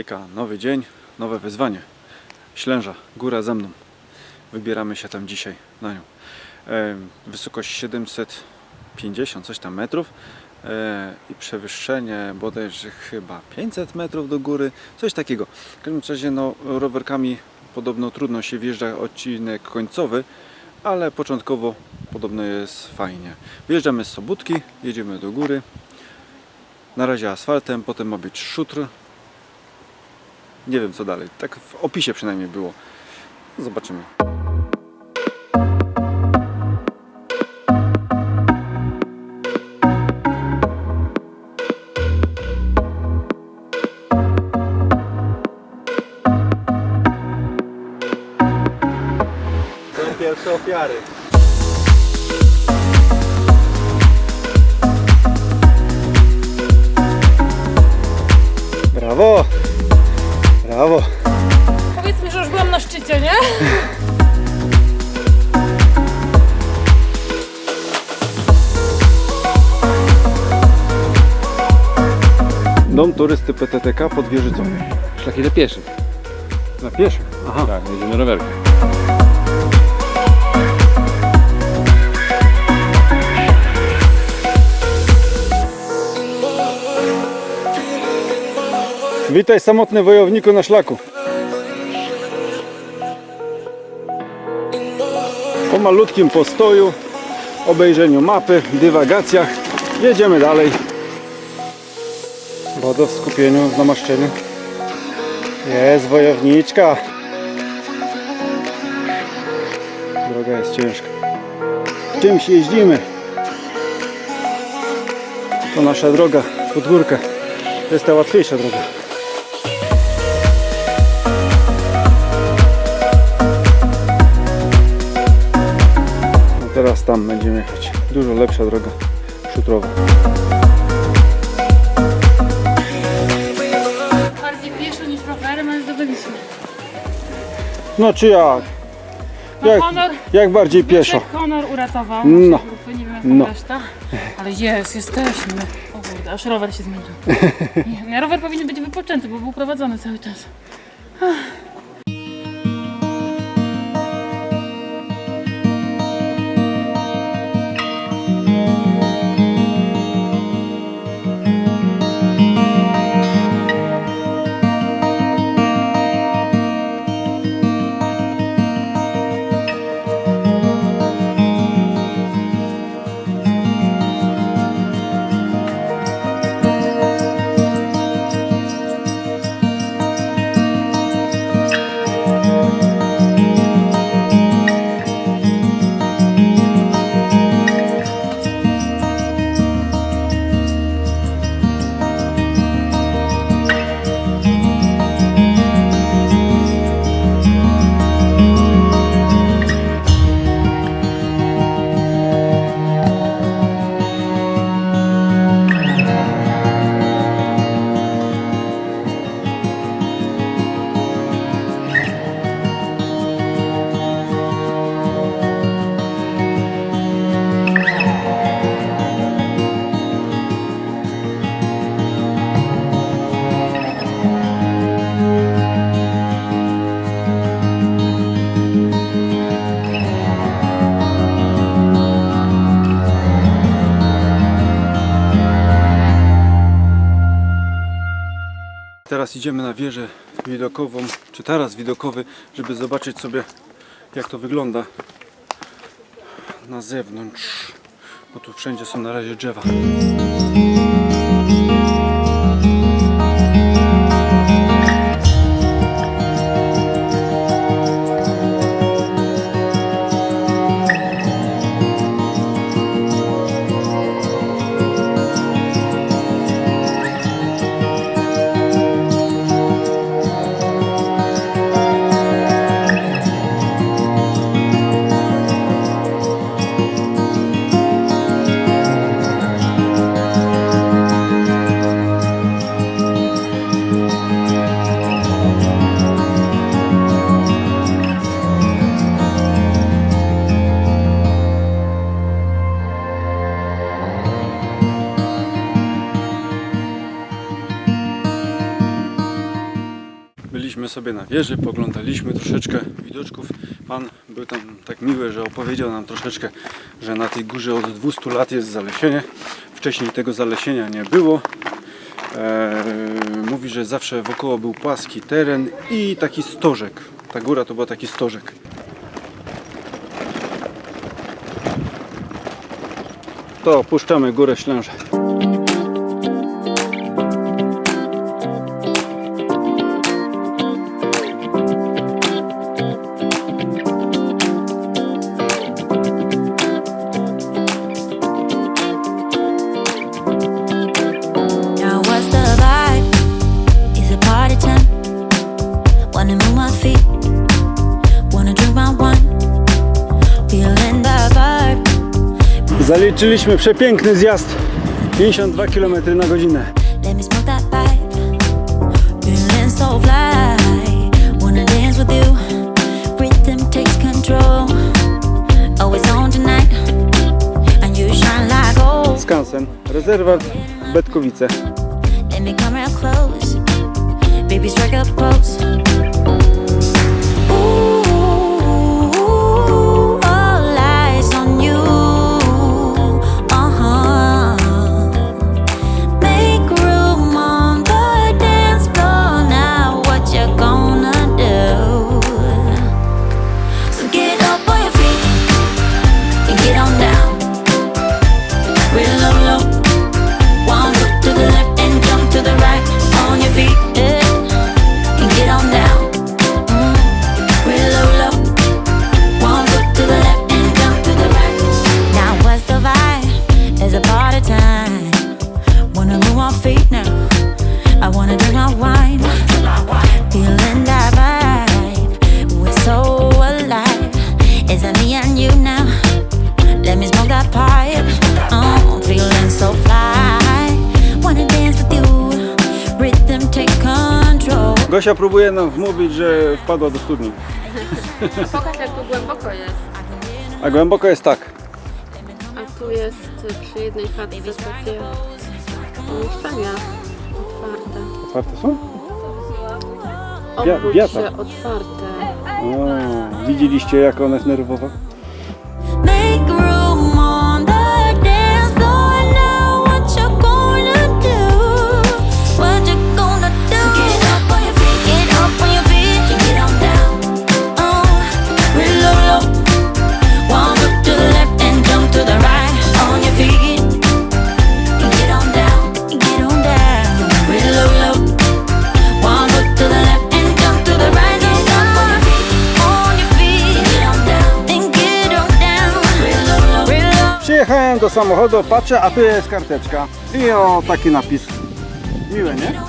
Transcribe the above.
Hejka, nowy dzień, nowe wyzwanie. Ślęża, góra ze mną. Wybieramy się tam dzisiaj na nią. E, wysokość 750 coś tam metrów e, i przewyższenie bodajże chyba 500 metrów do góry, coś takiego. W każdym razie no, rowerkami podobno trudno się wjeżdża odcinek końcowy, ale początkowo podobno jest fajnie. Wjeżdżamy z Sobótki, jedziemy do góry. Na razie asfaltem, potem ma być szutr. Nie wiem co dalej. Tak w opisie przynajmniej było. Zobaczymy. Są pierwsze ofiary. Brawo! Brawo! Powiedz mi, że już byłam na szczycie, nie? Dom turysty PTTK pod Wieżycą. Szlaki dla pieszych. Dla pieszych? Aha. Tak, jedziemy rowerkiem. Witaj samotny wojowniku na szlaku. Po malutkim postoju, obejrzeniu mapy, dywagacjach jedziemy dalej. Woda w skupieniu, w namaszczeniu. Jest wojowniczka. Droga jest ciężka. Czymś jeździmy? To nasza droga pod. To jest ta łatwiejsza droga. Teraz tam będziemy jechać. Dużo lepsza droga szutrowa. Bardziej pieszo niż rowerem, ale zdobyliśmy. No czy jak? No Jak, honor, jak bardziej pieszo? Honor uratował No. grupy, nie wiem jak No. no. reszta. Ale jest, jesteśmy. O kurde, aż rower się zmęczył. Nie, nie, rower powinien być wypoczęty, bo był prowadzony cały czas. Teraz idziemy na wieżę widokową, czy taras widokowy, żeby zobaczyć sobie jak to wygląda na zewnątrz. Bo tu wszędzie są na razie drzewa. Byliśmy sobie na wieży, poglądaliśmy troszeczkę widoczków. Pan był tam tak miły, że opowiedział nam troszeczkę, że na tej górze od 200 lat jest zalesienie. Wcześniej tego zalesienia nie było. Eee, mówi, że zawsze wokoło był płaski teren i taki stożek. Ta góra to był taki stożek. To opuszczamy górę Ślęże. Zaliczyliśmy przepiękny zjazd. 52 km na godzinę. Skansen, rezerwat Betkowice. Let me come real close. Baby, strike a pose. Gosia próbuje nam wmówić, że wpadła do studni. Pokaż jak tu głęboko jest. A głęboko jest tak. A tu jest przy jednej chatce takie mieszkania otwarte. Otwarte są? Bia- Obróć biata. się otwarte. O, widzieliście jak ona jest nerwowa? Do samochodu, patrzę, a tu jest karteczka. I o taki napis. Miłe, nie?